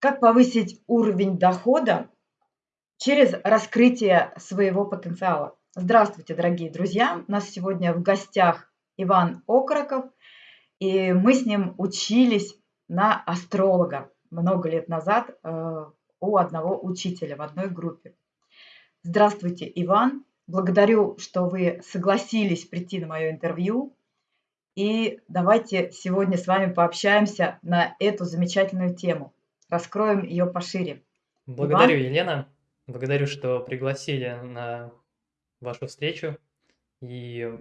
Как повысить уровень дохода через раскрытие своего потенциала? Здравствуйте, дорогие друзья! У нас сегодня в гостях Иван Окороков, и мы с ним учились на астролога много лет назад э, у одного учителя в одной группе. Здравствуйте, Иван! Благодарю, что вы согласились прийти на мое интервью. И давайте сегодня с вами пообщаемся на эту замечательную тему раскроем ее пошире. Благодарю, Иван? Елена. Благодарю, что пригласили на вашу встречу и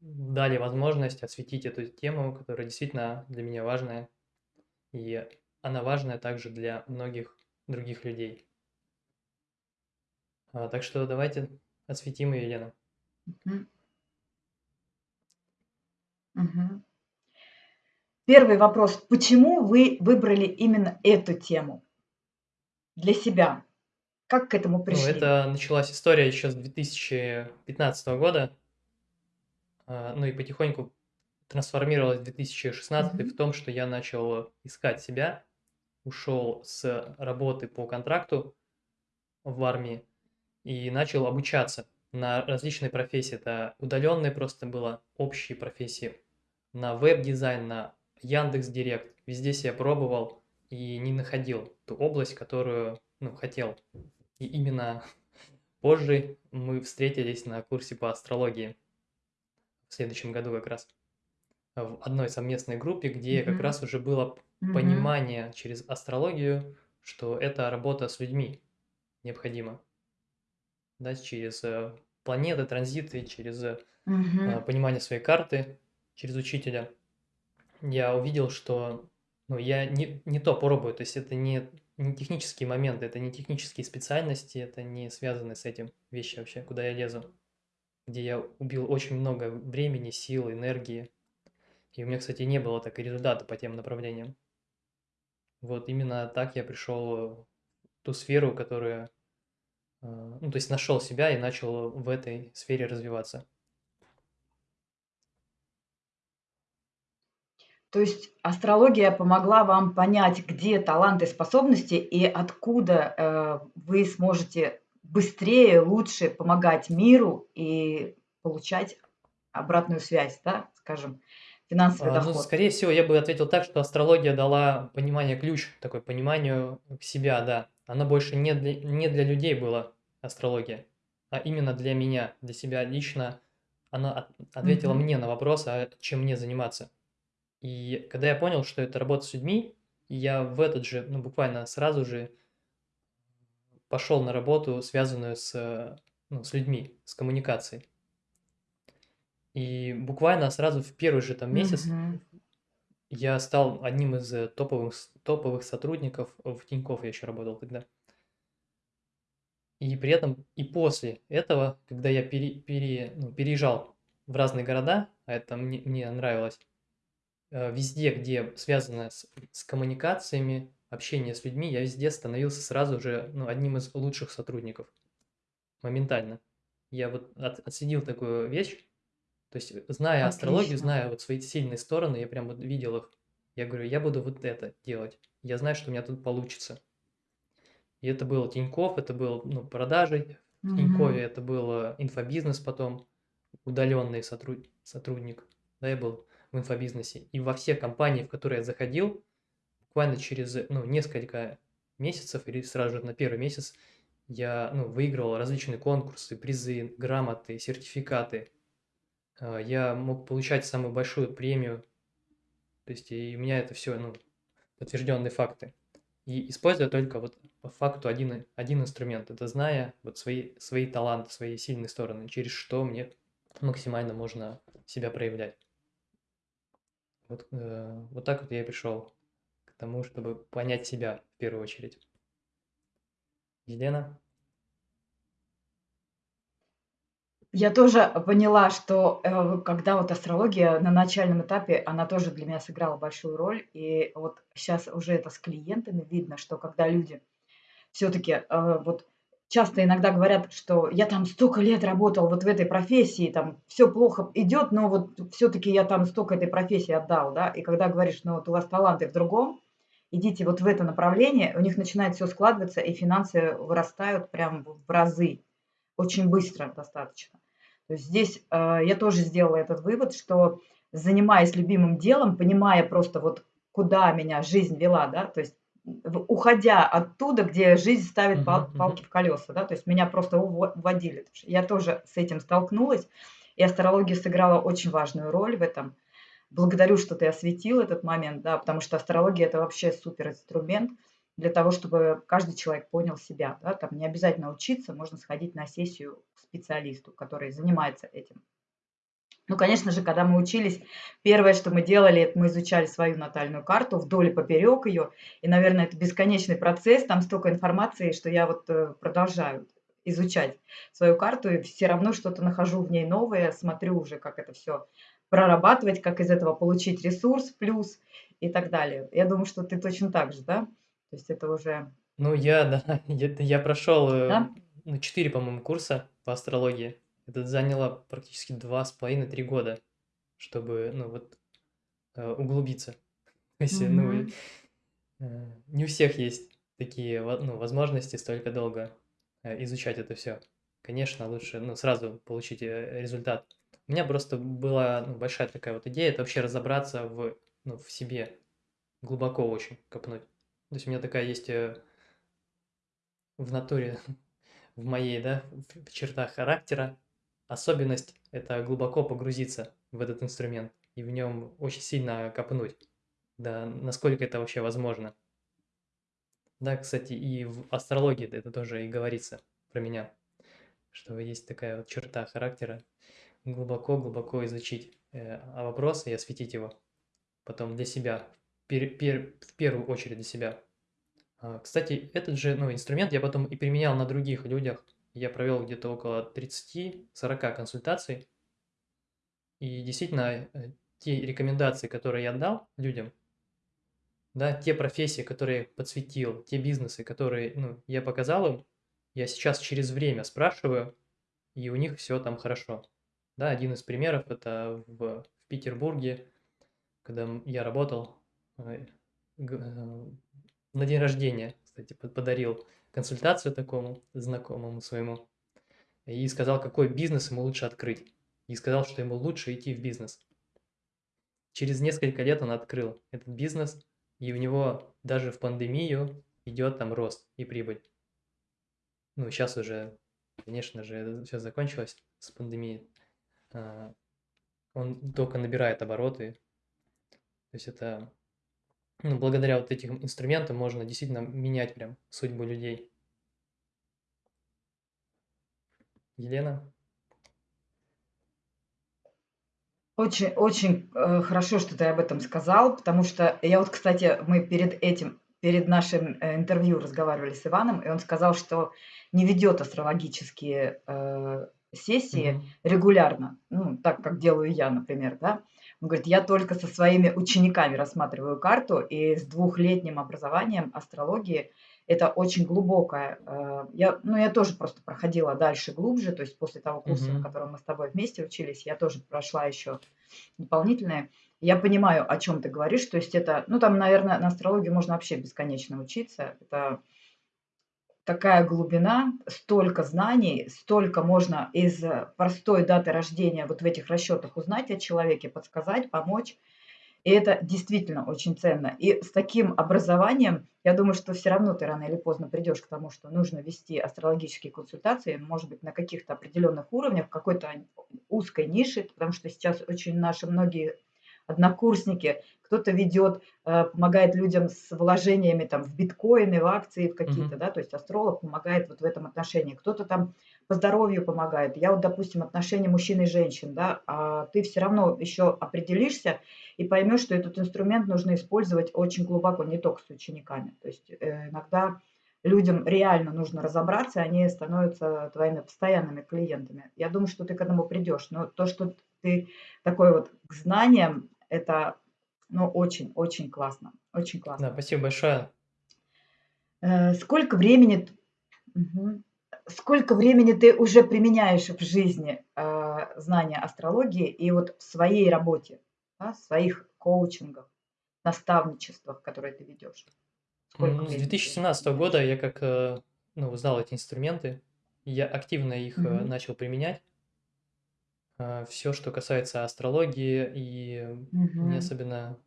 дали возможность осветить эту тему, которая действительно для меня важная. И она важная также для многих других людей. А, так что давайте осветим ее, Елена. Угу. Угу. Первый вопрос. Почему вы выбрали именно эту тему для себя? Как к этому ну, пришли? Ну, это началась история еще с 2015 года, а, ну и потихоньку трансформировалась в 2016 mm-hmm. в том, что я начал искать себя, ушел с работы по контракту в армии и начал обучаться на различные профессии. Это удаленные просто было общие профессии, на веб-дизайн, на Яндекс Директ, везде себя пробовал и не находил ту область, которую ну, хотел. И именно позже мы встретились на курсе по астрологии в следующем году как раз в одной совместной группе, где mm-hmm. как раз уже было mm-hmm. понимание через астрологию, что это работа с людьми необходима. Да, через э, планеты, транзиты, через mm-hmm. понимание своей карты, через учителя я увидел, что ну, я не, не то пробую, то есть это не, не технические моменты, это не технические специальности, это не связаны с этим вещи вообще, куда я лезу, где я убил очень много времени, сил, энергии, и у меня, кстати, не было так и результата по тем направлениям. Вот именно так я пришел в ту сферу, которая, э, ну, то есть нашел себя и начал в этой сфере развиваться. То есть астрология помогла вам понять, где таланты, способности и откуда э, вы сможете быстрее, лучше помогать миру и получать обратную связь, да, скажем, финансовый а, ну, доход. Ну, скорее всего, я бы ответил так, что астрология дала понимание ключ, такой пониманию себя, да. Она больше не для, не для людей была, астрология, а именно для меня, для себя лично. Она от, ответила mm-hmm. мне на вопрос, а чем мне заниматься. И когда я понял, что это работа с людьми, я в этот же, ну, буквально сразу же пошел на работу, связанную с, ну, с людьми, с коммуникацией. И буквально сразу в первый же там месяц Мгм. я стал одним из э, топовых, топовых сотрудников в Тинькофф, я еще работал тогда. И при этом и после этого, когда я пере, пере, ну, переезжал в разные города, а это мне, мне нравилось, Э, везде, где связано с, с коммуникациями, общение с людьми, я везде становился сразу же ну, одним из лучших сотрудников. Моментально. Я вот от, отследил такую вещь. То есть, зная астрологию, зная вот свои сильные стороны, я прям вот видел их. Я говорю, я буду вот это делать. Я знаю, что у меня тут получится. И это был Тиньков, это был ну, продажи в Тинькове, это был инфобизнес потом, удаленный сотруд... сотрудник. Да, я был в инфобизнесе. И во все компании, в которые я заходил, буквально через ну, несколько месяцев или сразу же на первый месяц я ну, выигрывал различные конкурсы, призы, грамоты, сертификаты. А, я мог получать самую большую премию. То есть и у меня это все ну, подтвержденные факты. И используя только вот по факту один, один инструмент, это зная вот свои, свои таланты, свои сильные стороны, через что мне максимально можно себя проявлять. Вот, э, вот так вот я и пришел к тому, чтобы понять себя в первую очередь. Елена? Я тоже поняла, что э, когда вот астрология на начальном этапе, она тоже для меня сыграла большую роль. И вот сейчас уже это с клиентами видно, что когда люди все-таки э, вот часто иногда говорят, что я там столько лет работал вот в этой профессии, там все плохо идет, но вот все-таки я там столько этой профессии отдал, да, и когда говоришь, ну вот у вас таланты в другом, идите вот в это направление, у них начинает все складываться, и финансы вырастают прям в разы, очень быстро достаточно. То есть здесь э, я тоже сделала этот вывод, что занимаясь любимым делом, понимая просто вот куда меня жизнь вела, да, то есть уходя оттуда, где жизнь ставит пал, палки в колеса, да, то есть меня просто уводили. Я тоже с этим столкнулась, и астрология сыграла очень важную роль в этом. Благодарю, что ты осветил этот момент, да, потому что астрология – это вообще супер инструмент для того, чтобы каждый человек понял себя. Да, там не обязательно учиться, можно сходить на сессию к специалисту, который занимается этим. Ну, конечно же, когда мы учились, первое, что мы делали, это мы изучали свою натальную карту вдоль и поперек ее. И, наверное, это бесконечный процесс, там столько информации, что я вот э, продолжаю изучать свою карту, и все равно что-то нахожу в ней новое, смотрю уже, как это все прорабатывать, как из этого получить ресурс, плюс и так далее. Я думаю, что ты точно так же, да? То есть это уже... Ну, я, да, я, я прошел э, Да? ну, 4, по-моему, курса по астрологии. Это заняло практически два с половиной-три года, чтобы, ну, вот, э, углубиться. То есть, ну, э, не у всех есть такие, ну, возможности столько долго э, изучать это все. Конечно, лучше, ну, сразу получить результат. У меня просто была, ну, большая такая вот идея, это вообще разобраться в, ну, в себе, глубоко очень копнуть. То есть у меня такая есть в натуре, в моей, да, в чертах характера особенность– это глубоко погрузиться в этот инструмент и в нем очень сильно копнуть, да, насколько это вообще возможно. Да, кстати, и в астрологии это тоже и говорится про меня, что есть такая вот черта характера глубоко-глубоко изучить э, а вопрос и осветить его потом для себя, пер- пер- в первую очередь для себя. А, Кстати, этот же ну, инструмент я потом и применял на других людях. Я провел где-то около 30-40 консультаций. И действительно, э, те рекомендации, которые я дал людям, да, те профессии, которые подсветил, те бизнесы, которые ну, я показал им, я сейчас через время спрашиваю, и у них все там хорошо. Да, один из примеров это в, в Петербурге, когда я работал, э, э, на день рождения, кстати, под- подарил консультацию такому знакомому своему и сказал, какой бизнес ему лучше открыть. И сказал, что ему лучше идти в бизнес. Через несколько лет он открыл этот бизнес, и у него даже в пандемию идет там рост и прибыль. Ну, сейчас уже, конечно же, это все закончилось с пандемией. А, Он только набирает обороты. То есть это, ну, благодаря вот этим инструментам можно действительно менять прям судьбу людей. Елена? Очень, очень э, хорошо, что ты об этом сказал, потому что я вот, кстати, мы перед этим, перед нашим э, интервью разговаривали с Иваном, и он сказал, что не ведет астрологические э, сессии Мгм. регулярно, ну, так как делаю я, например, да. Он говорит, я только со своими учениками рассматриваю карту, и с двухлетним образованием астрологии это очень глубокое. э, Я, ну, я тоже просто проходила дальше глубже, то есть после того курса, на Мгм. котором мы с тобой вместе учились, я тоже прошла еще дополнительное. Я понимаю, о чем ты говоришь, то есть это, ну, там, наверное, на астрологии можно вообще бесконечно учиться. Это такая глубина, столько знаний, столько можно из э, простой даты рождения вот в этих расчетах узнать о человеке, подсказать, помочь. И это действительно очень ценно. И с таким образованием, я думаю, что все равно ты рано или поздно придешь к тому, что нужно вести астрологические консультации, может быть, на каких-то определенных уровнях, в какой-то узкой нише, потому что сейчас очень наши многие однокурсники, кто-то ведет, э, помогает людям с вложениями там в биткоины, в акции, в какие-то, Мгм. да, то есть астролог помогает вот в этом отношении. Кто-то там по здоровью помогает. Я вот, допустим, отношения мужчин и женщин, да, а ты все равно еще определишься и поймешь, что этот инструмент нужно использовать очень глубоко, не только с учениками. То есть э, иногда людям реально нужно разобраться, они становятся твоими постоянными клиентами. Я думаю, что ты к этому придешь. Но то, что ты такой вот к знаниям, это ну, очень-очень классно. Очень Да, классно. спасибо большое. Э, Сколько времени, Мгм. сколько времени ты уже применяешь в жизни э, знания астрологии и вот в своей работе, да, в своих коучингах? наставничествах, которые ты ведешь? Сколько Ну, с времени ты 2017 года я как, э, ну, узнал эти инструменты, я активно их Мгм. начал применять. Все, что касается астрологии, и мне Мгм. особенно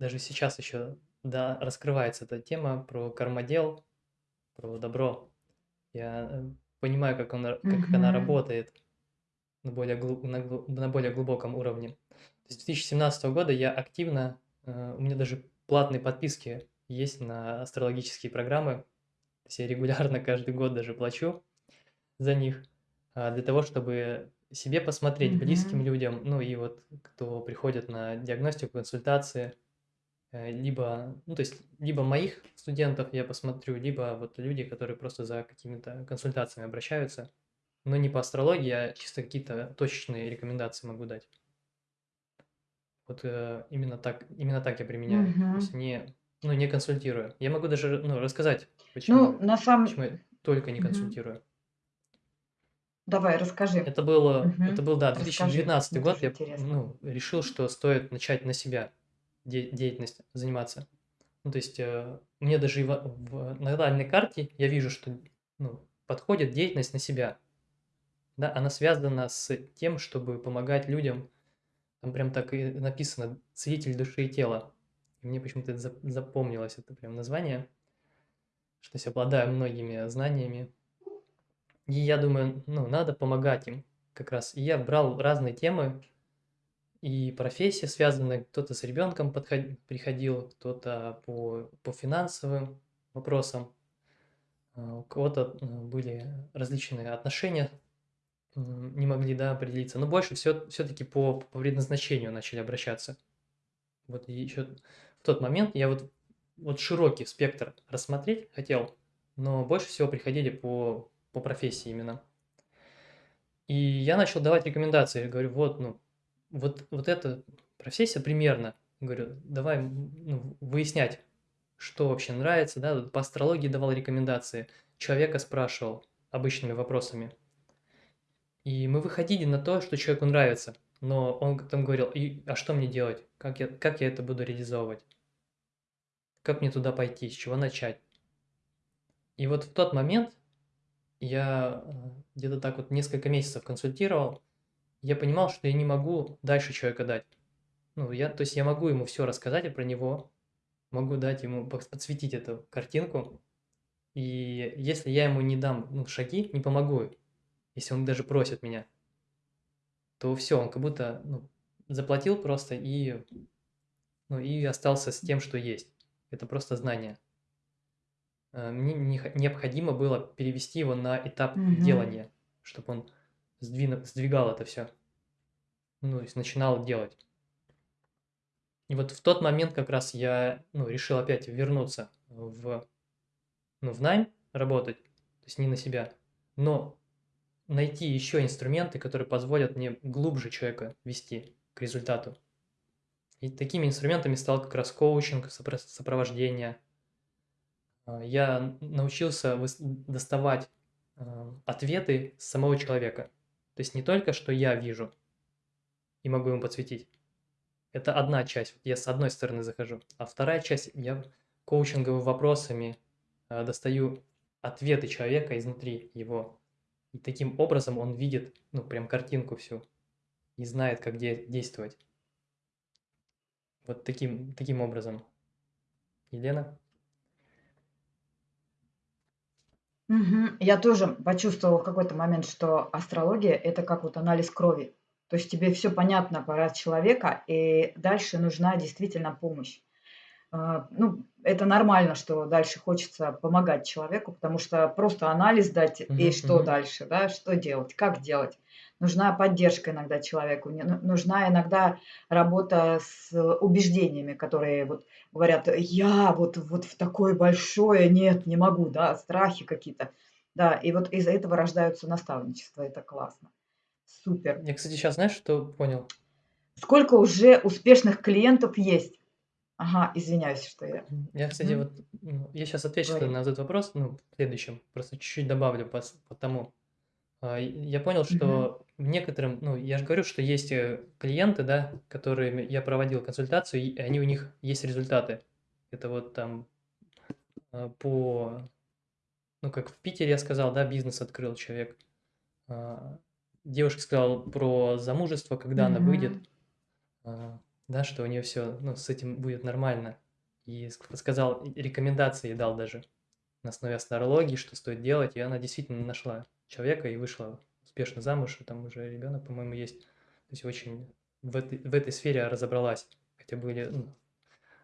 даже сейчас еще, да, раскрывается эта тема про кармодел, про добро. Я э, понимаю, как, он, как она Мгм. работает на более, глу- на, на более глубоком уровне. С 2017 года я активно, э, у меня даже платные подписки есть на астрологические программы. То есть я регулярно каждый год даже плачу за них, для того, чтобы себе посмотреть, близким Мгм. людям, ну и вот кто приходит на диагностику, консультации, э, либо, ну то есть, либо моих студентов я посмотрю, либо вот люди, которые просто за какими-то консультациями обращаются, но не по астрологии, а чисто какие-то точечные рекомендации могу дать. Вот э, именно так, именно так я применяю, то есть не, ну не консультирую. Я могу даже, ну, рассказать, Ну, почему, на самом почему я только не Мгм. консультирую. Давай, расскажи. Это было, это Мгм. был, да, Расскажи, 2019 мне год. тоже Я, интересно. ну, решил, что стоит начать на себя де- деятельность заниматься. Ну, то есть э, мне даже и во- в натальной карте я вижу, что ну, подходит деятельность на себя. Да, она связана с тем, чтобы помогать людям. Там прям так и написано «Целитель души и тела». И мне почему-то это зап- запомнилось это прям название, что я обладаю многими знаниями. И я думаю, ну, надо помогать им как раз. И я брал разные темы, и профессии связаны. Кто-то с ребенком подход- приходил, кто-то по, по финансовым вопросам, а, у кого-то э, были различные отношения, не могли, да, определиться. Но больше все, все-таки по, по предназначению начали обращаться. Вот еще в тот момент я вот, вот широкий спектр рассмотреть хотел, но больше всего приходили по, по профессии именно. И я начал давать рекомендации. Говорю, вот, ну, вот, вот эта профессия примерно. Говорю, давай ну, выяснять, что вообще нравится, да, по астрологии давал рекомендации, человека спрашивал обычными вопросами. И мы выходили на то, что человеку нравится, но он там говорил, и, а что мне делать, как я, как я это буду реализовывать, как мне туда пойти, с чего начать. И вот в тот момент я э, где-то так вот несколько месяцев консультировал, я понимал, что я не могу дальше человека дать. Ну, я, то есть я могу ему все рассказать про него, могу дать ему, подсветить эту картинку, и если я ему не дам ну, шаги, не помогу, если он даже просит меня, то все, он как будто ну, заплатил просто и, ну, и остался с тем, что есть. Это просто знание. Э, Мне не- необходимо было перевести его на этап Мгм. делания, чтобы он сдвинул, сдвигал это все, ну, то есть начинал делать. И вот в тот момент как раз я, ну, решил опять вернуться в, ну, в найм работать, то есть не на себя, но найти еще инструменты, которые позволят мне глубже человека вести к результату. И такими инструментами стал как раз коучинг, сопро- сопровождение. А, Я научился доставать а, ответы с самого человека. То есть не только, что я вижу и могу ему подсветить, Это одна часть, я с одной стороны захожу. А вторая часть, я коучинговыми вопросами э, достаю ответы человека изнутри его. И таким образом он видит, ну, прям картинку всю и знает, как де- действовать. Вот таким, таким образом. Елена? Мгм. Я тоже почувствовала в какой-то момент, что астрология- это как вот анализ крови. То есть тебе все понятно про человека, и дальше нужна действительно помощь. А, ну, это нормально, что дальше хочется помогать человеку, потому что просто анализ дать и что мгм. дальше, да, что делать, как делать. Нужна поддержка иногда человеку, ну нужна иногда работа с убеждениями, которые вот говорят: "Я вот вот в такое большое, нет, не могу", да, страхи какие-то. Да, и вот из-за этого рождаются наставничества. Это классно. Супер. Я, кстати, сейчас знаешь, что понял? Сколько уже успешных клиентов есть? Ага, извиняюсь, что я. Я, кстати, Мгм. вот ну, я сейчас отвечу Говори. на этот вопрос, ну, в следующем, просто чуть-чуть добавлю по, с- по тому. А, я понял, Мгм. что некоторым, ну, я же говорю, что есть э, клиенты, да, которыми я проводил консультацию, и они у них есть результаты. Это вот там а, по, ну, как в Питере я сказал, да, бизнес открыл человек. А, Девушка сказала про замужество, когда она выйдет, Мгм. а, да, что у нее все, ну, с этим будет нормально. И ск- сказал, рекомендации дал даже на основе астрологии, что стоит делать, и она действительно нашла человека и вышла успешно замуж, и там уже ребенок, по-моему, есть. То есть очень в этой, в этой сфере разобралась, хотя были ну,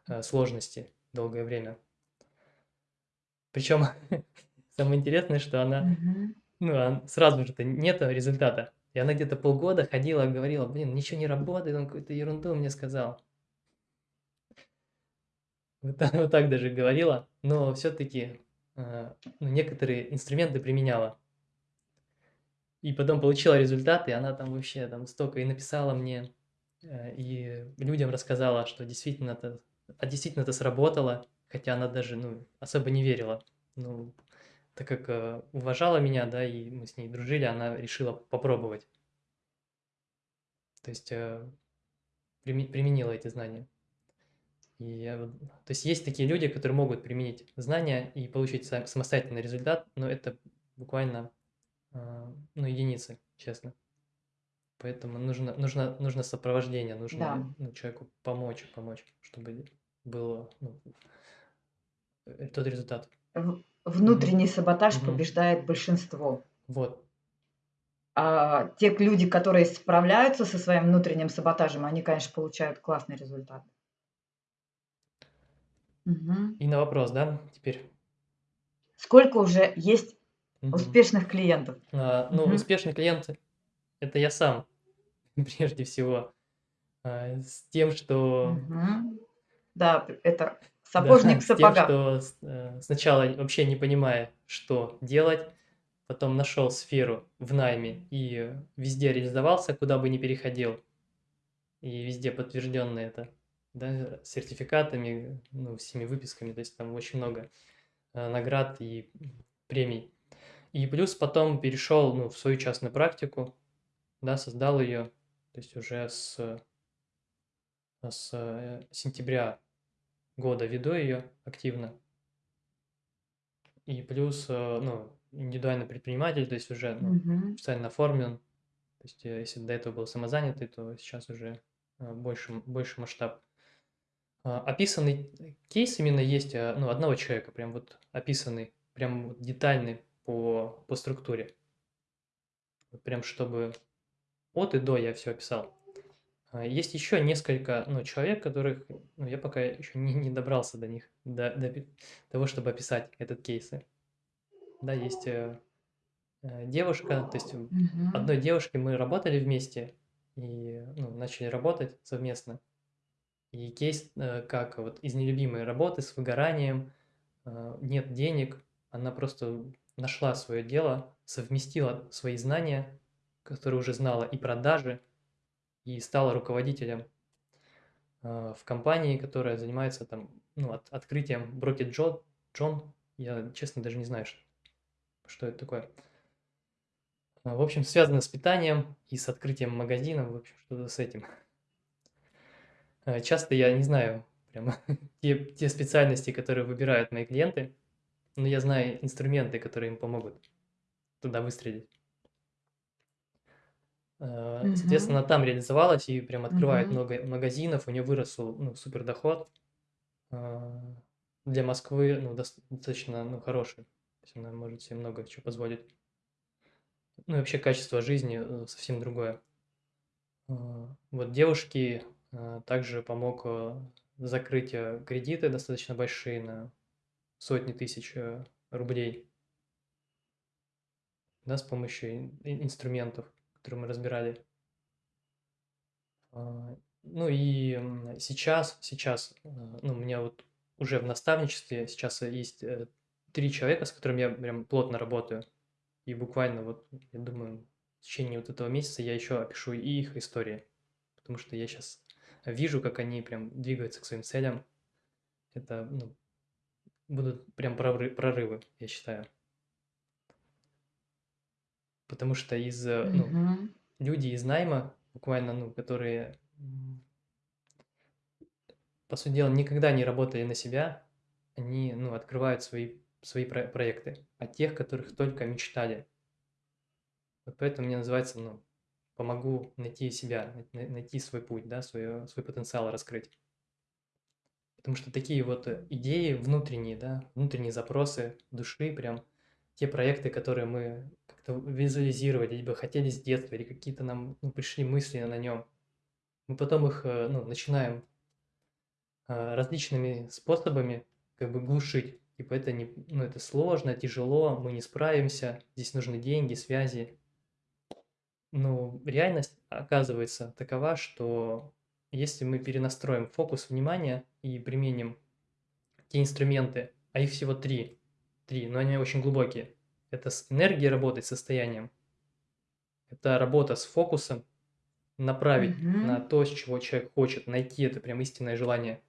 э, сложности долгое время. Причем самое интересное, что она, Мгм. ну, а сразу же-то нет результата. И она где-то полгода ходила, говорила, блин, ничего не работает, он какую-то ерунду мне сказал. Вот вот так даже говорила, но все-таки ну, некоторые инструменты применяла. И потом получила результаты, и она там вообще там столько и написала мне, э, и людям рассказала, что действительно это, а действительно это сработало, хотя она даже ну, особо не верила. Ну, так как э, уважала меня, да, и мы с ней дружили, она решила попробовать. То есть э, применила эти знания. И то есть есть такие люди, которые могут применить знания и получить сам- самостоятельный результат, но это буквально а, ну, единицы, честно. Поэтому нужно, нужно, нужно сопровождение, Да. нужно ну, человеку помочь, помочь, чтобы был ну, э, тот результат. Внутренний саботаж Мгм. побеждает большинство. Вот. А те люди, которые справляются со своим внутренним саботажем, они, конечно, получают классный результат. Мгм. И на вопрос, да, теперь. Сколько уже есть Мгм. успешных клиентов? А, ну, Мгм. успешный клиент – это я сам, прежде всего. А, с тем, что Мгм. Да, п- это Да, сапожник в с тем, сапогах. что с- э, сначала вообще не понимая, что делать, потом нашел сферу в найме и везде реализовался, куда бы ни переходил, и везде подтвержденно это, да, сертификатами, ну, всеми выписками, то есть там очень много э, наград и премий. И плюс потом перешел, ну, в свою частную практику, да, создал ее, то есть уже с, с э, сентября года веду ее активно. И плюс, э, ну, индивидуальный предприниматель, то есть уже ну, Мгм. официально оформлен. То есть э, если до этого был самозанятый, то сейчас уже э, больше, больше масштаб. А, Описанный кейс именно есть, ну, одного человека, прям вот описанный, прям детальный по, по структуре. Прям чтобы от и до я все описал. А, Есть еще несколько ну, человек, которых ну, я пока еще не, не добрался до них, до, до того, чтобы описать этот кейсы. Да, есть э, э, девушка, то есть Мгм. одной девушкой мы работали вместе и ну, начали работать совместно. И кейс, э, как вот из нелюбимой работы с выгоранием, э, нет денег, она просто нашла свое дело, совместила свои знания, которые уже знала, и продажи, и стала руководителем э, в компании, которая занимается там, ну, от- открытием Брокет Джон, Джон, я честно даже не знаю, что, это такое. А, В общем, связано с питанием и с открытием магазина, в общем, что-то с этим. Э, Часто я не знаю прямо те, те специальности, которые выбирают мои клиенты, но я знаю инструменты, которые им помогут туда выстрелить. Э. Соответственно, она там реализовалась и прям открывает много магазинов, у нее вырос ну, супер доход. Э, Для Москвы ну, дос- достаточно ну, хороший. То есть она может себе много чего позволить. Ну и вообще качество жизни э, совсем другое. Вот девушке также помог закрыть кредиты достаточно большие на сотни тысяч рублей, да, с помощью ин- ин- инструментов, которые мы разбирали. А, Ну и сейчас, сейчас, э, ну, у меня вот уже в наставничестве сейчас есть э, три человека, с которыми я прям плотно работаю. И буквально вот, я думаю, в течение вот этого месяца я еще опишу и их истории. Потому что я сейчас вижу, как они прям двигаются к своим целям. Это, ну, будут прям проры- прорывы, я считаю. Потому что из, э, ну, Мгм. люди из найма, буквально, ну, которые, по сути дела, никогда не работали на себя, они, ну, открывают свои, свои про- проекты, а тех, которых только мечтали. Вот поэтому мне называется, ну, помогу найти себя, найти свой путь, да, свой, свой потенциал раскрыть. Потому что такие вот э, идеи внутренние, да, внутренние запросы души, прям те проекты, которые мы как-то визуализировали, либо хотели с детства, или какие-то нам ну, пришли мысли на нем, мы потом их э, ну, начинаем а, различными способами как бы глушить. Типа это, не, ну, это сложно, тяжело, мы не справимся, здесь нужны деньги, связи. Но реальность оказывается такова, что если мы перенастроим фокус внимания и применим те инструменты, а их всего три, три, но они очень глубокие. Это с энергией работать, состоянием. Это работа с фокусом, направить Мгм. на то, с чего человек хочет, найти это прям истинное желание.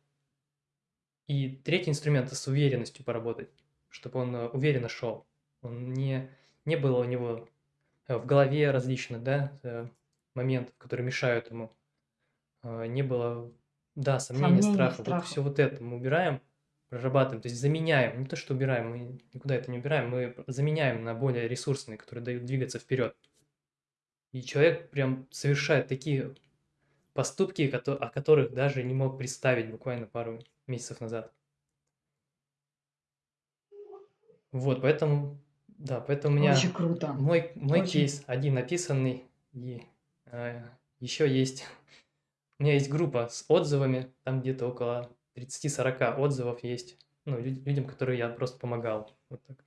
И третий инструмент – это с уверенностью поработать, чтобы он э, уверенно шел. Он не, не было у него э, в голове различных да, э, моментов, которые мешают ему. Не было, да, сомнений, Сомнений, страха. Вот страха. все вот это мы убираем, прорабатываем, то есть заменяем. Не то, что убираем, мы никуда это не убираем, мы заменяем на более ресурсные, которые дают двигаться вперед. И человек прям совершает такие поступки, о которых даже не мог представить буквально пару месяцев назад. Вот, поэтому, да, поэтому у меня Очень круто. мой, мой Очень. кейс один написанный, и э, еще есть, у меня есть группа с отзывами, там где-то около 30-40 отзывов есть, ну, людям, которые я просто помогал. Вот так.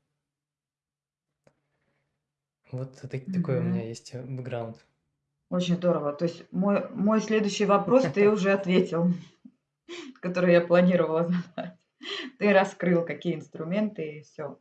Вот так, такой у меня есть э, бэкграунд. Очень здорово. То есть мой, мой следующий вопрос ты уже ответил, который я планировала задать. Ты раскрыл, какие инструменты и все.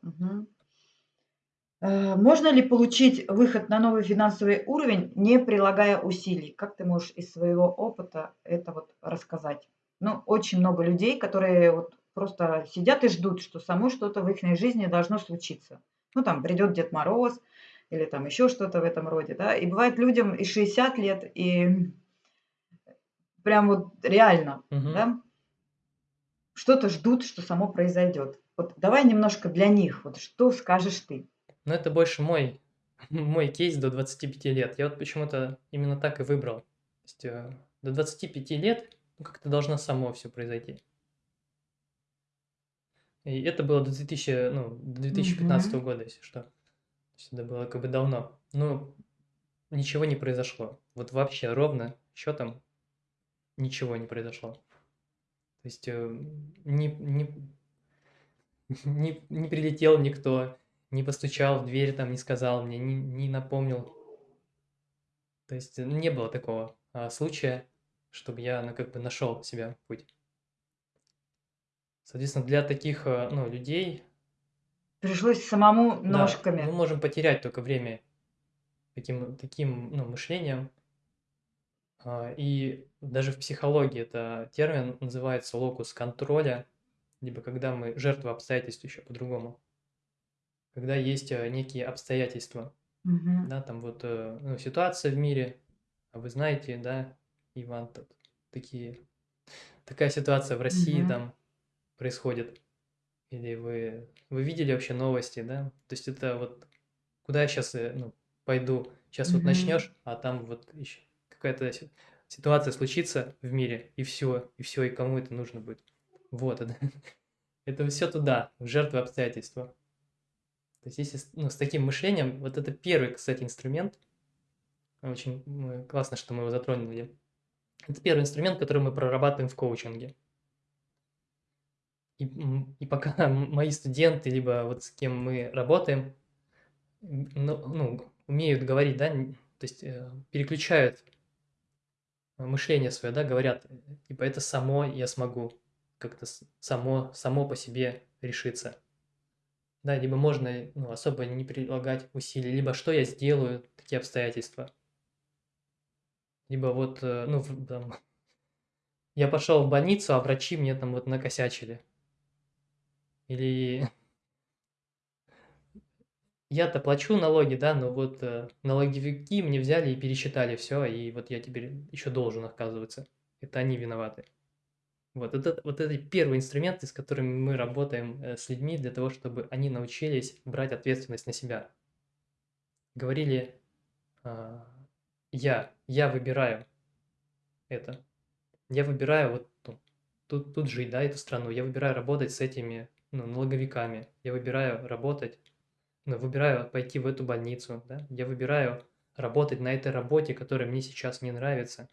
Э, можно ли получить выход на новый финансовый уровень, не прилагая усилий? Как ты можешь из своего опыта это вот рассказать? Ну, очень много людей, которые вот просто сидят и ждут, что само что-то в их жизни должно случиться. Ну, там придет Дед Мороз, или там еще что-то в этом роде, да. И бывает людям и 60 лет, и прям вот реально, Мгм. да, что-то ждут, что само произойдет. Вот давай немножко для них, вот что скажешь ты? Ну, это больше мой, мой кейс до 25 лет. Я вот почему-то именно так и выбрал. То есть э, до 25 лет ну, как-то должно само все произойти. И это было до 2000, ну, до 2015 Мгм. года, если что. То есть это было как бы давно. Но ничего не произошло. Вот вообще ровно счетом ничего не произошло. То есть не, не, не, не прилетел никто, не постучал в дверь, там не сказал мне, не, не напомнил. То есть э, не было такого а, случая, чтобы я ну, как бы нашел себя путь. Соответственно, для таких э, ну, людей Пришлось самому Да, ножками. мы можем потерять только время таким, таким ну, мышлением. А, И даже в психологии это термин называется локус контроля, либо когда мы жертва обстоятельств еще по-другому. Когда есть э, некие обстоятельства, Мгм. да, там вот э, ну, ситуация в мире, а вы знаете, да, Иван, тут такие, такая ситуация в России Мгм. там происходит. Или вы, вы видели вообще новости, да? То есть это вот куда я сейчас ну, пойду? Сейчас вот Мгм. начнешь, а там вот еще какая-то си- ситуация случится в мире, и все, и все, и кому это нужно будет. Вот это. Это все туда, в жертвы обстоятельства. То есть если с- ну, с таким мышлением, вот это первый, кстати, инструмент, очень м, классно, что мы его затронули. Это первый инструмент, который мы прорабатываем в коучинге. И, и пока мои студенты, либо вот с кем мы работаем, ну, ну, умеют говорить, да, то есть э, переключают мышление свое, да, говорят, типа это само я смогу, как-то само, само по себе решиться. Да, либо можно ну, особо не прилагать усилий, либо что я сделаю, такие обстоятельства. Либо вот, э, ну, там, я пошел в больницу, а врачи мне там вот накосячили. Или я-то плачу налоги, да, но вот э, налоговики мне взяли и пересчитали все, и вот я теперь еще должен, оказывается. Это они виноваты. Вот это, вот это первый инструмент, с которыми мы работаем э, с людьми для того, чтобы они научились брать ответственность на себя. Говорили, а, я, я выбираю это. Я выбираю вот тут, тут жить, да, эту страну. Я выбираю работать с этими ну, налоговиками. Я выбираю работать, ну, выбираю пойти в эту больницу, да. Я выбираю работать на этой работе, которая мне сейчас не нравится.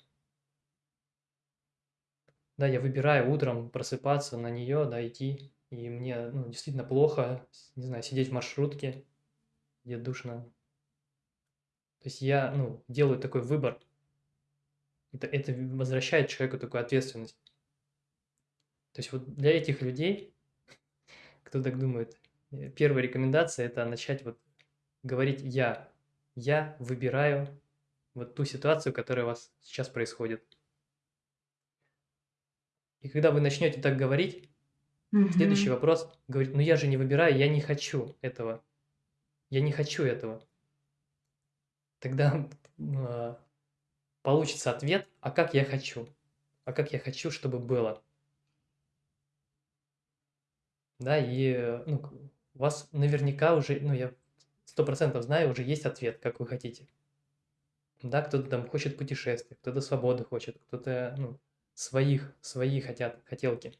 Да, я выбираю утром просыпаться на нее, да, идти, и мне, ну, действительно плохо, не знаю, сидеть в маршрутке, где душно. То есть я, ну, делаю такой выбор. Это, это возвращает человеку такую ответственность. То есть вот для этих людей, кто так думает, э, первая рекомендация – это начать вот говорить «я». Я выбираю вот ту ситуацию, которая у вас сейчас происходит. И когда вы начнете так говорить, следующий вопрос говорит, ну я же не выбираю, я не хочу этого. Я не хочу этого. Тогда э, получится ответ, а как я хочу? А как я хочу, чтобы было? Да, и ну, у вас наверняка уже, ну я сто процентов знаю, уже есть ответ, как вы хотите. Да, кто-то там хочет путешествия, кто-то свободы хочет, кто-то, ну, своих, свои хотят, хотелки.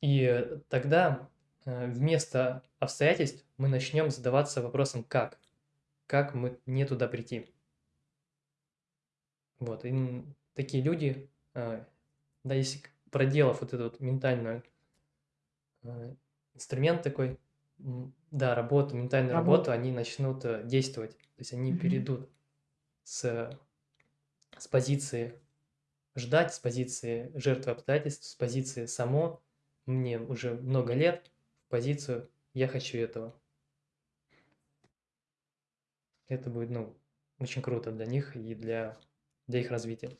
И тогда э, вместо обстоятельств мы начнем задаваться вопросом «как?». Как мы не туда прийти? Вот, и такие люди, э, да, если проделав вот этот вот ментальный э, инструмент такой, да, работу, ментальную работу, работу они начнут действовать. То есть они mm-hmm. перейдут с с позиции ждать, с позиции жертвы обстоятельств, с позиции само, мне уже много лет, в позицию я хочу этого. Это будет, ну, очень круто для них и для, для их развития.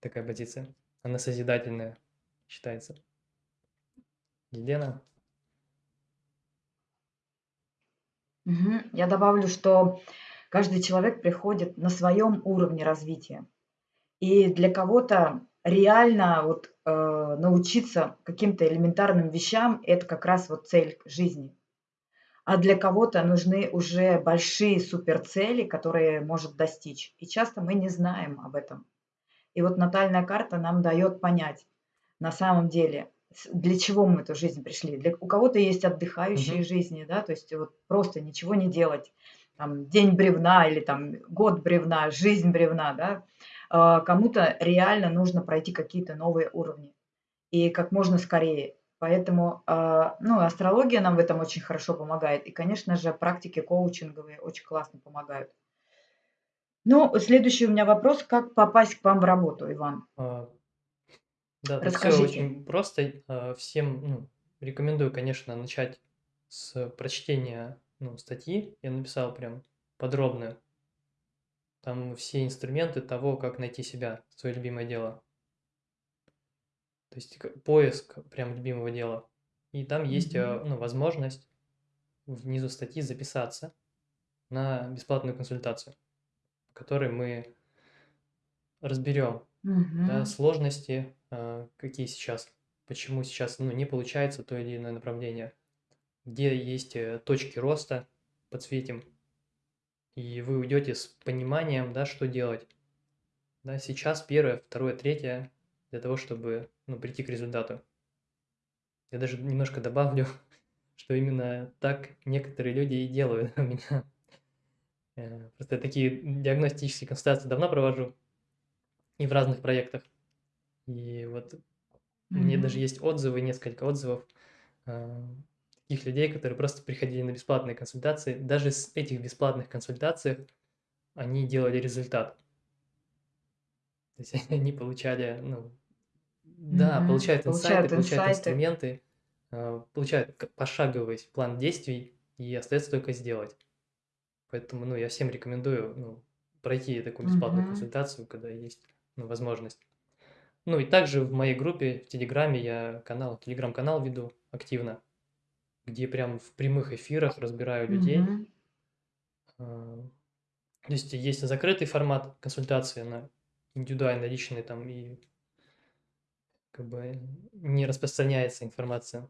Такая позиция. Она созидательная считается. Елена? Угу. Я добавлю, что каждый человек приходит на своем уровне развития. И для кого-то реально вот, э, научиться каким-то элементарным вещам– это как раз вот цель жизни. А для кого-то нужны уже большие суперцели, которые может достичь. И часто мы не знаем об этом. И вот натальная карта нам дает понять, на самом деле, для чего мы в эту жизнь пришли. Для, у кого-то есть отдыхающие угу. жизни, да, то есть вот просто ничего не делать. Там, день бревна или там год бревна, жизнь бревна, да. А, кому-то реально нужно пройти какие-то новые уровни и как можно скорее. Поэтому а, ну, астрология нам в этом очень хорошо помогает. И, конечно же, практики коучинговые очень классно помогают. Ну, следующий у меня вопрос. Как попасть к вам в работу, Иван? А, да, Расскажите. все очень просто. Всем ну, рекомендую, конечно, начать с прочтения ну, статьи. Я написал прям подробную там все инструменты того, как найти себя, свое любимое дело. То есть поиск прям любимого дела. И там есть mm-hmm. ну, возможность внизу статьи записаться на бесплатную консультацию, в которой мы разберем mm-hmm. да, сложности, э, какие сейчас, почему сейчас ну, не получается то или иное направление, где есть э, точки роста, подсветим, и вы уйдете с пониманием, да, что делать. Да, сейчас первое, второе, третье для того, чтобы ну, прийти к результату. Я даже немножко добавлю, что именно так некоторые люди и делают у меня. Э, просто я такие диагностические консультации давно провожу и в разных проектах. И вот mm-hmm. мне даже есть отзывы, несколько отзывов э, таких людей, которые просто приходили на бесплатные консультации. Даже с этих бесплатных консультаций они делали результат. То есть они получали, ну, да, получают инсайты, получают, получают инструменты, э, получают пошаговый план действий, и остается только сделать. Поэтому, ну, я всем рекомендую, ну, пройти такую бесплатную угу. консультацию, когда есть, ну, возможность. Ну, и также в моей группе в Телеграме я канал, Телеграм-канал веду активно. где прям в прямых эфирах разбираю людей. А, То есть есть закрытый формат консультации на индивидуально личный там и как бы не распространяется информация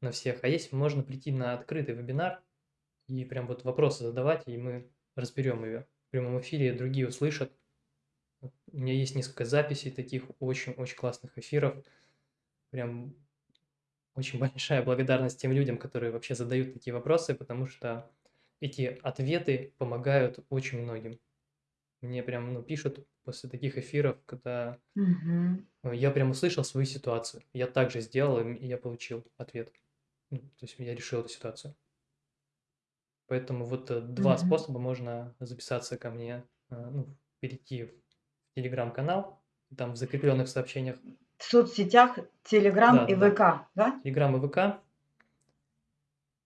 на всех. А есть можно прийти на открытый вебинар и прям вот вопросы задавать, и мы разберем ее в прямом эфире, другие услышат. У меня есть несколько записей таких очень-очень классных эфиров. Прям очень большая благодарность тем людям, которые вообще задают такие вопросы, потому что эти ответы помогают очень многим. Мне прям ну, пишут после таких эфиров, когда Мгм. э, я прям услышал свою ситуацию. Я также сделал, и м- и я получил ответ. Ну, то есть я решил эту ситуацию. Поэтому вот э, два Мгм. способа можно записаться ко мне, э, ну, перейти в телеграм-канал, там в закрепленных сообщениях, В соцсетях Телеграм да, и да, да, ВК, да? телеграм и ВК,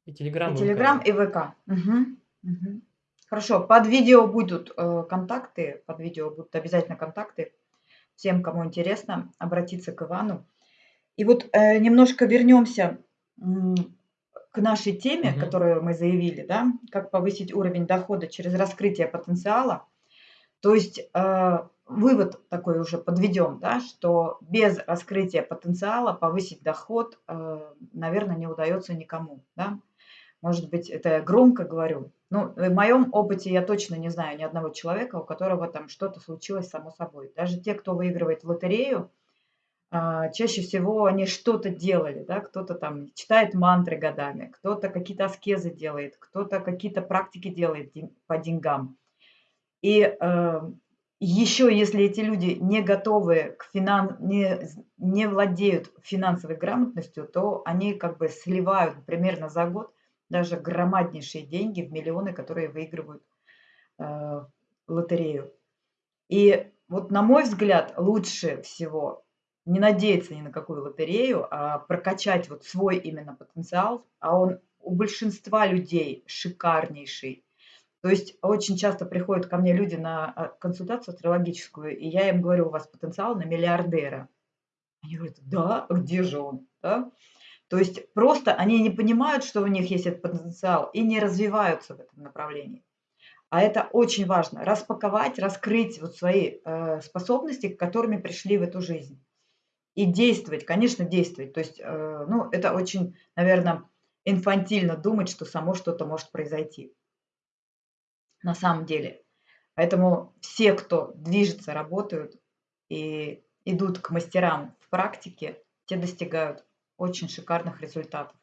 и И телеграм и ВК, Телеграм, да. и ВК. Мгм. Мгм. Хорошо, под видео будут э, контакты, под видео будут обязательно контакты. Всем, кому интересно, обратиться к Ивану. И вот э, немножко вернемся м, к нашей теме, Мгм. которую мы заявили, да, как повысить уровень дохода через раскрытие потенциала. То есть э, вывод такой уже подведем, да, что без раскрытия потенциала повысить доход, наверное, не удается никому. Да? Может быть, это я громко говорю. Ну, в моем опыте я точно не знаю ни одного человека, у которого там что-то случилось само собой. Даже те, кто выигрывает в лотерею, а, чаще всего они что-то делали, да, кто-то там читает мантры годами, кто-то какие-то аскезы делает, кто-то какие-то практики делает по деньгам. И э, еще, если эти люди не готовы к финан, не, не владеют финансовой грамотностью, то они как бы сливают примерно за год даже громаднейшие деньги в миллионы, которые выигрывают э, лотерею. И вот, на мой взгляд, лучше всего не надеяться ни на какую лотерею, а прокачать вот свой именно потенциал, а он у большинства людей шикарнейший. То есть очень часто приходят ко мне люди на а, консультацию астрологическую, и я им говорю, у вас потенциал на миллиардера. Они говорят, да, а где же он? Да? То есть просто они не понимают, что у них есть этот потенциал, и не развиваются в этом направлении. А это очень важно. Распаковать, раскрыть вот свои э, способности, которыми пришли в эту жизнь. И действовать, конечно, действовать. То есть, э, ну, это очень, наверное, инфантильно думать, что само что-то может произойти на самом деле. Поэтому все, кто движется, работают и идут к мастерам в практике, те достигают очень шикарных результатов.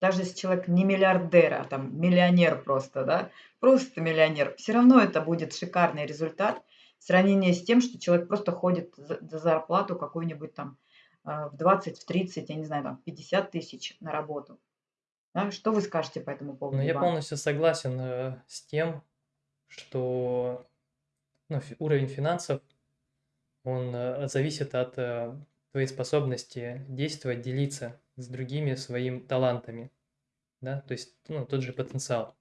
Даже если человек не миллиардер, а там миллионер просто, да, просто миллионер, все равно это будет шикарный результат в сравнении с тем, что человек просто ходит за, за зарплату какую-нибудь там э, в 20, в 30, я не знаю, там 50 тысяч на работу. Да? Что вы скажете по этому Но поводу, я Иван? полностью согласен э, с тем, что ну, уровень финансов, он э, зависит от э, твоей способности действовать, делиться с другими своими талантами, да, то есть, ну, тот же потенциал.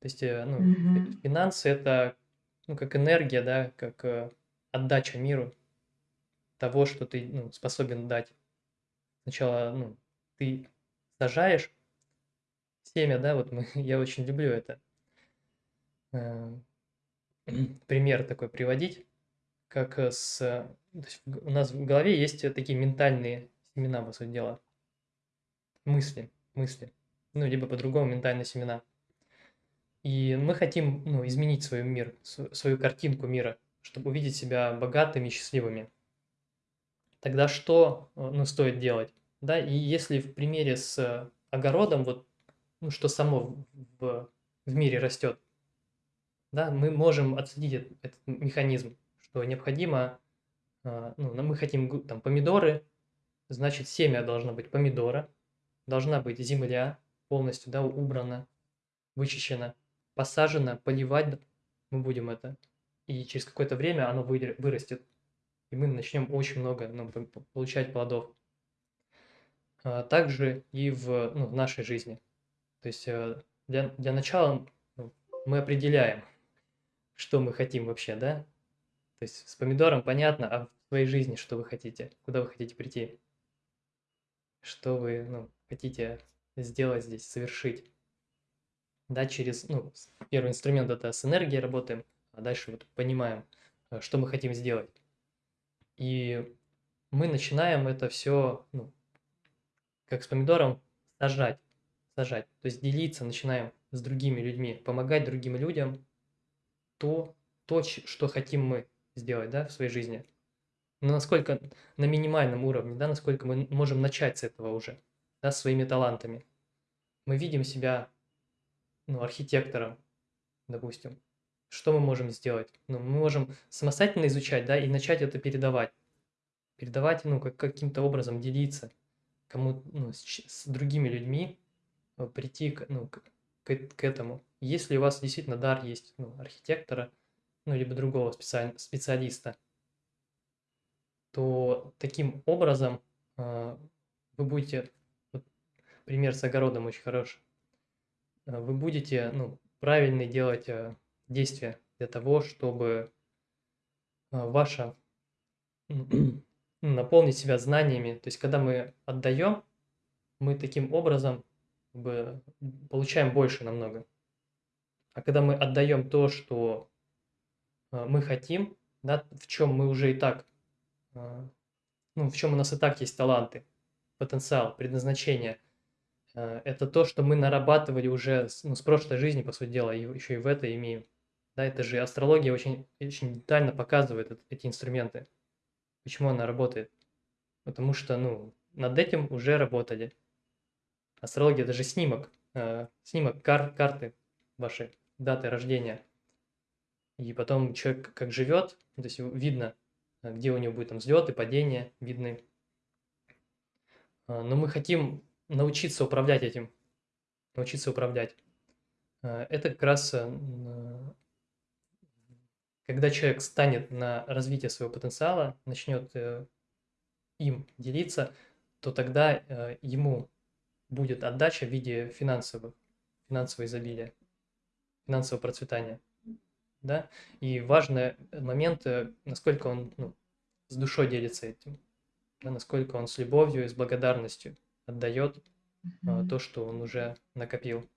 То есть, э, ну, Мгм. финансы – это, ну, как энергия, да, как э, отдача миру того, что ты, ну, способен дать. Сначала, ну, ты сажаешь семя, да, вот мы, я очень люблю это, э, пример такой приводить, как э, с... э, то есть у нас в голове есть э, такие ментальные семена, по сути дела, мысли, мысли, ну, либо по-другому ментальные семена. И мы хотим, ну, изменить свой мир, св- свою картинку мира, чтобы увидеть себя богатыми и счастливыми. Тогда что, ну, стоит делать? Да, и если в примере с огородом, вот, ну, что само в, в- мире растет, да, мы можем отследить эт- этот механизм, что необходимо, а, ну, мы хотим там помидоры, значит, семя должно быть помидора, должна быть земля полностью, да, убрана, вычищена, посажена, поливать мы будем это, и через какое-то время оно вырастет, и мы начнем очень много ну, получать плодов. А, Также и в, ну, в нашей жизни. То есть э, для, для начала ну, мы определяем, что мы хотим вообще, да? То есть с помидором понятно, а в своей жизни что вы хотите, куда вы хотите прийти, что вы ну, хотите сделать здесь, совершить. Да, через, ну, первый инструмент это с энергией работаем, а дальше вот понимаем, э, что мы хотим сделать. И мы начинаем это все, ну, как с помидором, сажать, сажать. То есть делиться начинаем с другими людьми, помогать другим людям то, то, что хотим мы сделать, да, в своей жизни. Но насколько на минимальном уровне, да, насколько мы можем начать с этого уже, да, своими талантами. Мы видим себя, ну, архитектором, допустим. Что мы можем сделать? Ну, мы можем самостоятельно изучать, да, и начать это передавать. Передавать, ну, как, каким-то образом делиться кому, ну, с, с другими людьми, э, прийти ну, к, к, к этому. Если у вас действительно дар есть, ну, архитектора, ну, либо другого специалиста, то таким образом э, вы будете, вот, пример с огородом очень хороший, э, вы будете ну, правильно делать э, действия для того, чтобы ваша ну, наполнить себя знаниями. То есть, когда мы отдаем, мы таким образом как бы, получаем больше намного. А когда мы отдаем то, что мы хотим, да, в чем мы уже и так а, ну, в чем у нас и так есть таланты, потенциал, предназначение. А, это то, что мы нарабатывали уже ну, с прошлой жизни, по сути дела, и еще и в это имеем. Да, это же астрология очень, очень детально показывает эти инструменты. Почему она работает? Потому что, ну, над этим уже работали. Астрология – это же снимок, э, снимок кар карты вашей, даты рождения. И потом человек как живет, то есть видно, Э, где у него будет там взлеты, падения видны. А, но мы хотим научиться управлять этим, научиться управлять. А, это как раз, э, когда человек станет на развитие своего потенциала, начнет э, им делиться, то тогда ему будет отдача в виде финансовых, финансового изобилия, финансового процветания да, и важный момент, э, насколько он ну, с душой делится этим, да, насколько он с любовью и с благодарностью отдает mm-hmm. то, что он уже накопил.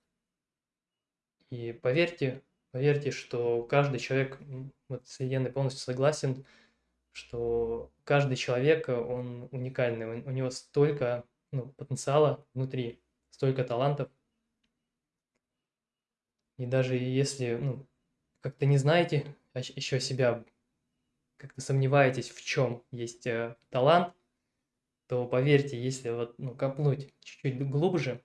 И поверьте, поверьте, что каждый человек, вот с Еленой полностью согласен, что каждый человек, он уникальный, у него столько ну, потенциала внутри, столько талантов. И даже если ну, как-то не знаете еще себя, как-то сомневаетесь, в чем есть э, талант, то поверьте, если вот ну, копнуть чуть-чуть глубже,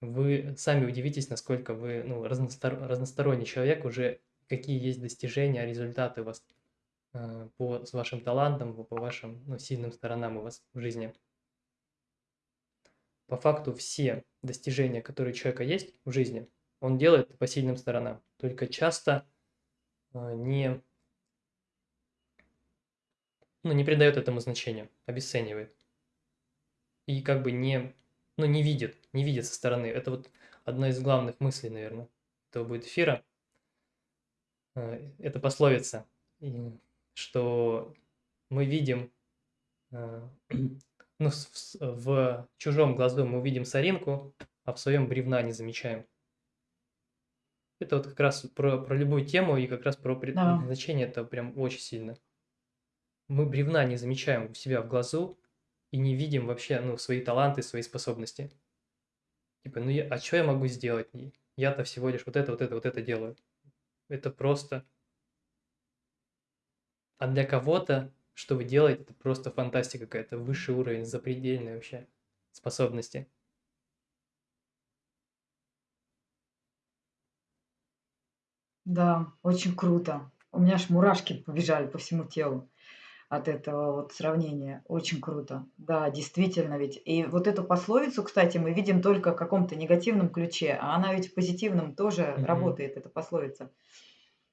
вы сами удивитесь, насколько вы ну, разностор... разносторонний человек, уже какие есть достижения, результаты у вас э, по, с вашим талантом, по вашим ну, сильным сторонам у вас в жизни. По факту все достижения, которые у человека есть в жизни, он делает по сильным сторонам. Только часто а, не, ну, не придает этому значения, обесценивает. И как бы не, ну, не видит, не видит со стороны. Это вот одна из главных мыслей, наверное, этого будет эфира. А, это пословица, что мы видим, а, ну, в, в чужом глазу мы увидим соринку, а в своем бревна не замечаем. Это вот как раз про, про любую тему и как раз про предназначение это прям очень сильно. Мы бревна не замечаем у себя в глазу и не видим вообще ну, свои таланты, свои способности. Типа, ну я, а что я могу сделать? Я-то всего лишь вот это, вот это, вот это делаю. Это просто... А для кого-то, что вы делаете, это просто фантастика какая-то, высший уровень, запредельные вообще способности. Да, очень круто. У меня аж мурашки побежали по всему телу от этого вот сравнения. Очень круто. Да, действительно ведь. И вот эту пословицу, кстати, мы видим только в каком-то негативном ключе, а она ведь в позитивном тоже Мгм. работает, эта пословица.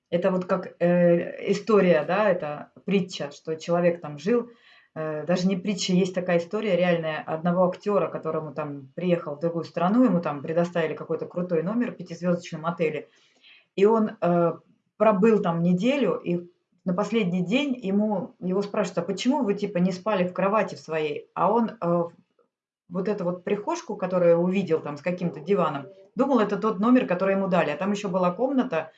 Это вот как э, история, да, это притча, что человек там жил, э, даже не притча, есть такая история реальная одного актера, которому там приехал в другую страну, ему там предоставили какой-то крутой номер в пятизвездочном отеле, и он э, пробыл там неделю, и на последний день ему его спрашивают, а почему вы типа не спали в кровати в своей? А он э, вот эту вот прихожку, которую увидел там с каким-то диваном, думал, это тот номер, который ему дали. А там еще была комната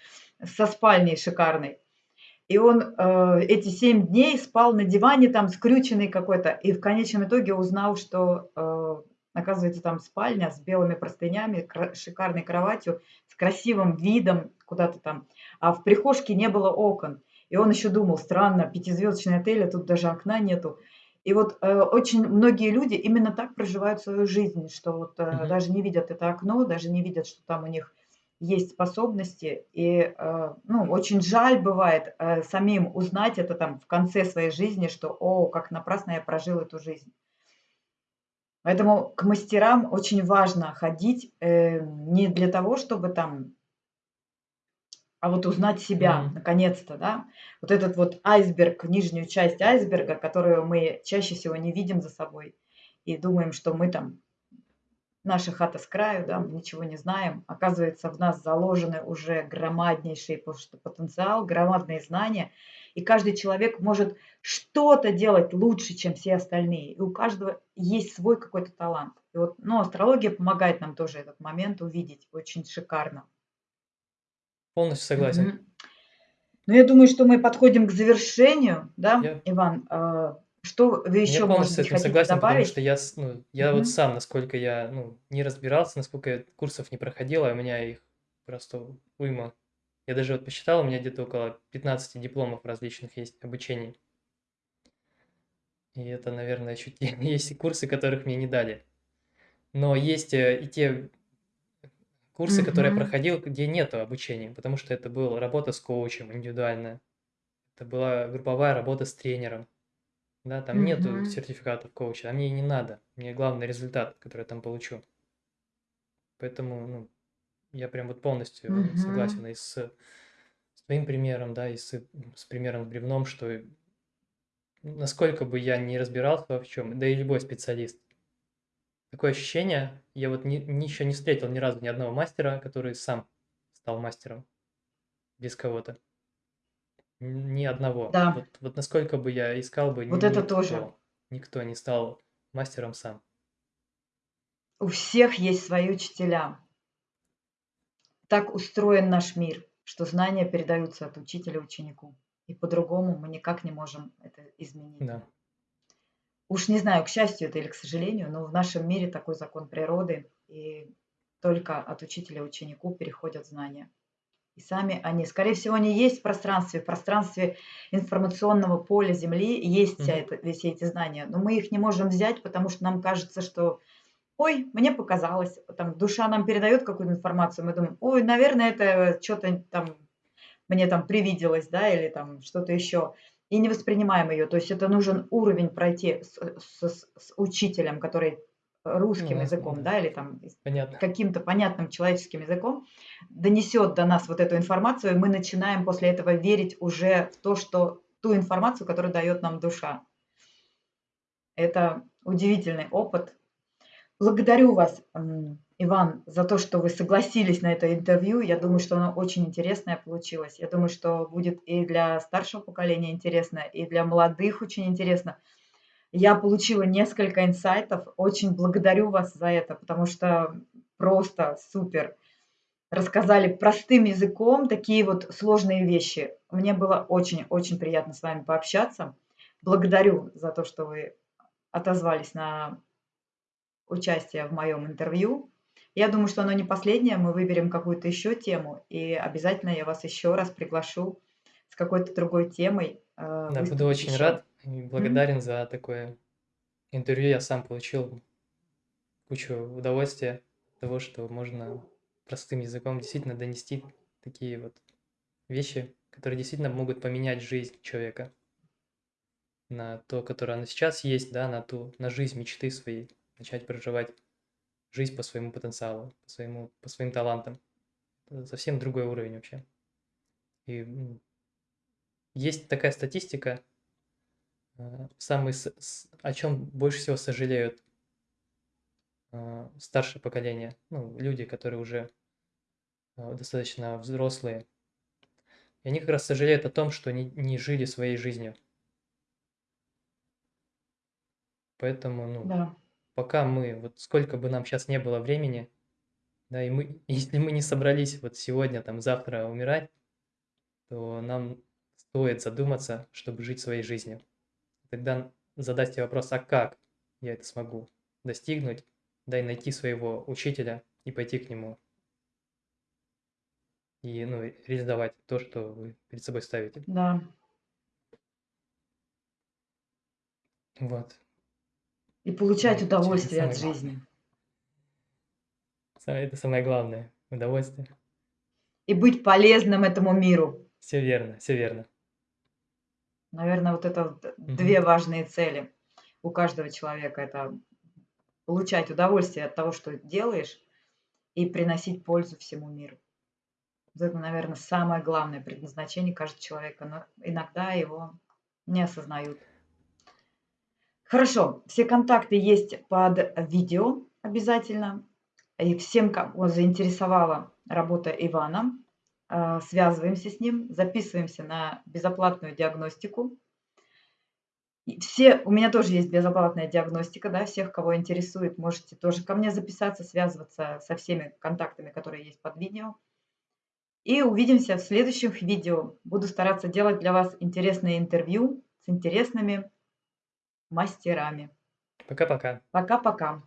со спальней шикарной. И он э, эти семь дней спал на диване там скрюченный какой-то. И в конечном итоге узнал, что э, оказывается там спальня с белыми простынями, шикарной кроватью, с красивым видом куда-то там. А в прихожке не было окон. И он еще думал, странно, пятизвездочный отель, а тут даже окна нету. И вот э, очень многие люди именно так проживают свою жизнь, что вот э, Мгм. даже не видят это окно, даже не видят, что там у них есть способности. И, э, ну, очень жаль бывает э, самим узнать это там в конце своей жизни, что, о, как напрасно я прожил эту жизнь. Поэтому к мастерам очень важно ходить э, не для того, чтобы там, а вот узнать себя, Мгм. наконец-то, да. Вот этот вот айсберг, нижнюю часть айсберга, которую мы чаще всего не видим за собой и думаем, что мы там наша хата с краю, да, мы ничего не знаем. Оказывается, в нас заложены уже громаднейший потенциал, громадные знания, и каждый человек может что-то делать лучше, чем все остальные. И у каждого есть свой какой-то талант. И вот, ну, астрология помогает нам тоже этот момент увидеть очень шикарно. Полностью согласен. Мгм. Ну, я думаю, что мы подходим к завершению, да, Я Иван? А, что вы Я еще, может полностью с быть, этим согласен, потому добавить? что я, с- ну, я вот сам, насколько я, ну, не разбирался, насколько я курсов не проходил, а у меня их просто уйма. Я даже вот посчитал, у меня где-то около 15 дипломов различных есть обучений. И это, наверное, чуть есть и курсы, которых мне не дали. Но есть э, и те курсы, которые я проходил, где нету обучения, потому что это была работа с коучем индивидуальная. Это была групповая работа с тренером. Да, там нету Мгм. сертификатов коуча, а мне и не надо. Мне главный результат, который я там получу. Поэтому, ну, я прям вот полностью Мгм. согласен и с, с твоим примером, да, и с, с примером с бревном, что насколько бы я не разбирался во в чем, да и любой специалист. Такое ощущение, я вот ни, ни- еще не встретил ни разу ни одного мастера, который сам стал мастером без кого-то. Ни одного. Да, Вот, вот насколько бы я искал бы, вот это никто, тоже. никто не стал мастером сам. У всех есть свои учителя. Так устроен наш мир, что знания передаются от учителя ученику. И по-другому мы никак не можем это изменить. Да. Уж не знаю, к счастью это или к сожалению, но в нашем мире такой закон природы, и только от учителя ученику переходят знания. И сами они, скорее всего, они есть в пространстве, в пространстве информационного поля Земли есть вся это, все эти знания, но мы их не можем взять, потому что нам кажется, что ой, мне показалось, там душа нам передает какую-то информацию, мы думаем, ой, наверное, это что-то там мне там привиделось, да, или там что-то еще, и не воспринимаем ее. То есть это нужен уровень пройти с, с- с учителем, который русским Ну, языком, да. да, или там каким-то понятным человеческим языком, донесет до нас вот эту информацию, и мы начинаем после этого верить уже в то, что ту информацию, которую дает нам душа. Это удивительный опыт. Благодарю вас, м, Иван, за то, что вы согласились на это интервью. Я думаю, что оно очень интересное получилось. Я думаю, что будет и для старшего поколения интересно, и для молодых очень интересно. Я получила несколько инсайтов. Очень благодарю вас за это, потому что просто супер. Рассказали простым языком такие вот сложные вещи. Мне было очень-очень приятно с вами пообщаться. Благодарю за то, что вы отозвались на участие в моем интервью. Я думаю, что оно не последнее. Мы выберем какую-то еще тему, и обязательно я вас еще раз приглашу с какой-то другой темой. э, Да, буду очень еще. рад и благодарен за такое интервью. Я сам получил кучу удовольствия от того, что можно простым языком действительно донести такие вот вещи, которые действительно могут поменять жизнь человека на то, которое она сейчас есть, да, на ту, на жизнь мечты своей, начать проживать жизнь по своему потенциалу, по своему, по своим талантам. Это совсем другой уровень вообще. И есть такая статистика, э, самый, с- с- о чем больше всего сожалеют э, старшее поколение, ну, люди, которые уже э, достаточно взрослые. И они как раз сожалеют о том, что не, не жили своей жизнью. Поэтому, ну. Пока мы, вот сколько бы нам сейчас не было времени, да, и мы, если мы не собрались вот сегодня, там, завтра умирать, то нам стоит задуматься, чтобы жить своей жизнью. Тогда задать себе вопрос, а как я это смогу достигнуть, да и найти своего учителя и пойти к нему. И ну, реализовать то, что вы перед собой ставите. Да. Вот. И получать Да, удовольствие самое от главное. жизни. Это самое главное. Удовольствие. И быть полезным этому миру. Все верно, все верно. Наверное, вот это Мгм. две важные цели у каждого человека. Это получать удовольствие от того, что делаешь, и приносить пользу всему миру. Это, наверное, самое главное предназначение каждого человека, но иногда его не осознают. Хорошо, все контакты есть под видео обязательно. И всем, кого заинтересовала работа Ивана, а, связываемся с ним, записываемся на безоплатную диагностику. И все, у меня тоже есть безоплатная диагностика, да, всех, кого интересует, можете тоже ко мне записаться, связываться со всеми контактами, которые есть под видео. И увидимся в следующих видео. Буду стараться делать для вас интересные интервью с интересными мастерами. Пока-пока. Пока-пока.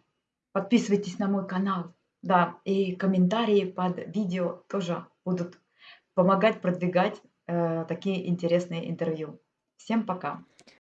Подписывайтесь на мой канал. Да, и комментарии под видео тоже будут помогать продвигать э, такие интересные интервью. Всем пока.